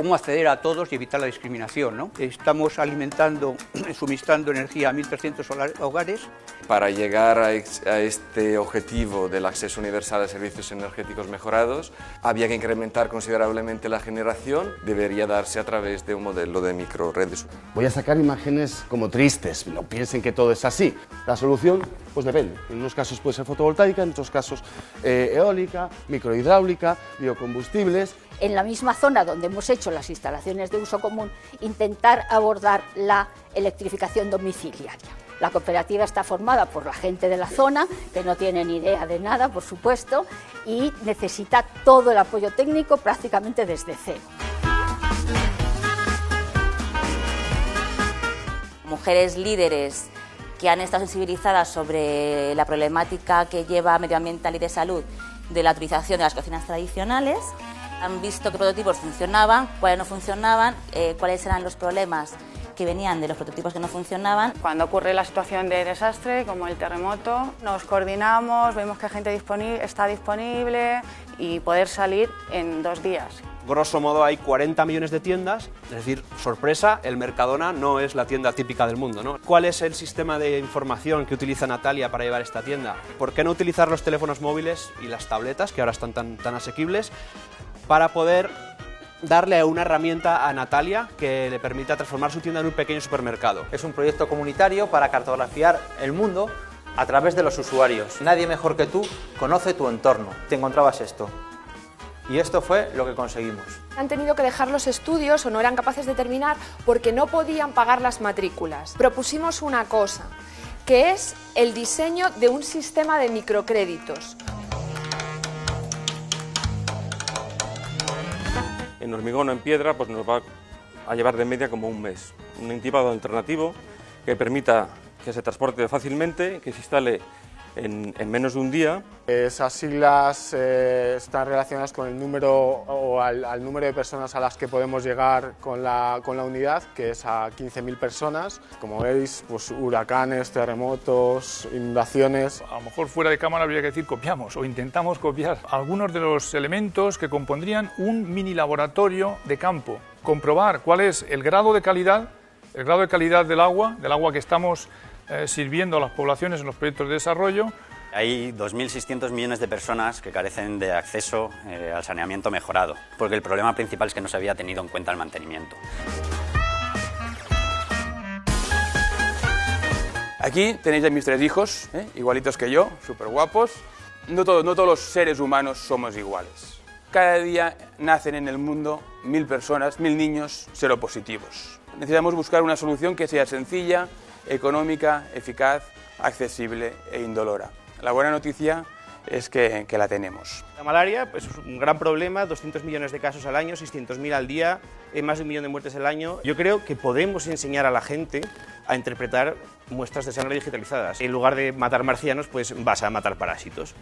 cómo acceder a todos y evitar la discriminación. ¿no? Estamos alimentando, suministrando energía a 1.300 hogares. Para llegar a este objetivo del acceso universal a servicios energéticos mejorados, había que incrementar considerablemente la generación, debería darse a través de un modelo de microredes. Voy a sacar imágenes como tristes, no piensen que todo es así. La solución, pues depende. En unos casos puede ser fotovoltaica, en otros casos eh, eólica, microhidráulica, biocombustibles. En la misma zona donde hemos hecho las instalaciones de uso común, intentar abordar la electrificación domiciliaria. La cooperativa está formada por la gente de la zona, que no tiene ni idea de nada, por supuesto, y necesita todo el apoyo técnico prácticamente desde cero. Mujeres líderes que han estado sensibilizadas sobre la problemática que lleva medioambiental y de salud de la utilización de las cocinas tradicionales. Han visto qué prototipos funcionaban, cuáles no funcionaban, eh, cuáles eran los problemas que venían de los prototipos que no funcionaban. Cuando ocurre la situación de desastre, como el terremoto, nos coordinamos, vemos que gente está disponible y poder salir en dos días. Grosso modo hay 40 millones de tiendas, es decir, sorpresa, el Mercadona no es la tienda típica del mundo. ¿no? ¿Cuál es el sistema de información que utiliza Natalia para llevar esta tienda? ¿Por qué no utilizar los teléfonos móviles y las tabletas, que ahora están tan, tan asequibles, para poder darle una herramienta a Natalia que le permita transformar su tienda en un pequeño supermercado. Es un proyecto comunitario para cartografiar el mundo a través de los usuarios. Nadie mejor que tú conoce tu entorno. Te encontrabas esto. Y esto fue lo que conseguimos. Han tenido que dejar los estudios o no eran capaces de terminar porque no podían pagar las matrículas. Propusimos una cosa, que es el diseño de un sistema de microcréditos. En hormigón o en piedra pues nos va a llevar de media como un mes. Un intipado alternativo que permita que se transporte fácilmente, que se instale en, menos de un día. Esas siglas eh, están relacionadas con el número o al, número de personas a las que podemos llegar con la, con la unidad, que es a 15.000 personas. Como veis, pues huracanes, terremotos, inundaciones. A lo mejor fuera de cámara habría que decir copiamos o intentamos copiar algunos de los elementos que compondrían un mini laboratorio de campo. Comprobar cuál es el grado de calidad, el grado de calidad del agua, del agua que estamos eh, sirviendo a las poblaciones en los proyectos de desarrollo. Hay 2.600 millones de personas que carecen de acceso eh, al saneamiento mejorado, porque el problema principal es que no se había tenido en cuenta el mantenimiento. Aquí tenéis a mis tres hijos, ¿eh? igualitos que yo, súper guapos. No, no todos los seres humanos somos iguales. Cada día nacen en el mundo mil personas, mil niños seropositivos. Necesitamos buscar una solución que sea sencilla, económica, eficaz, accesible e indolora. La buena noticia es que, la tenemos. La malaria pues, es un gran problema, 200 millones de casos al año, 600.000 al día, eh, más de un millón de muertes al año. Yo creo que podemos enseñar a la gente a interpretar muestras de sangre digitalizadas. En lugar de matar marcianos, pues vas a matar parásitos.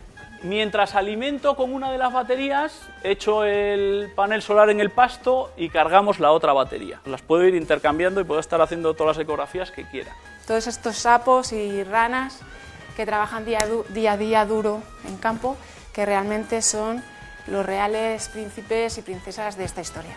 Mientras alimento con una de las baterías, echo el panel solar en el pasto y cargamos la otra batería. Las puedo ir intercambiando y puedo estar haciendo todas las ecografías que quiera. Todos estos sapos y ranas que trabajan día, día a día duro en campo, que realmente son los reales príncipes y princesas de esta historia.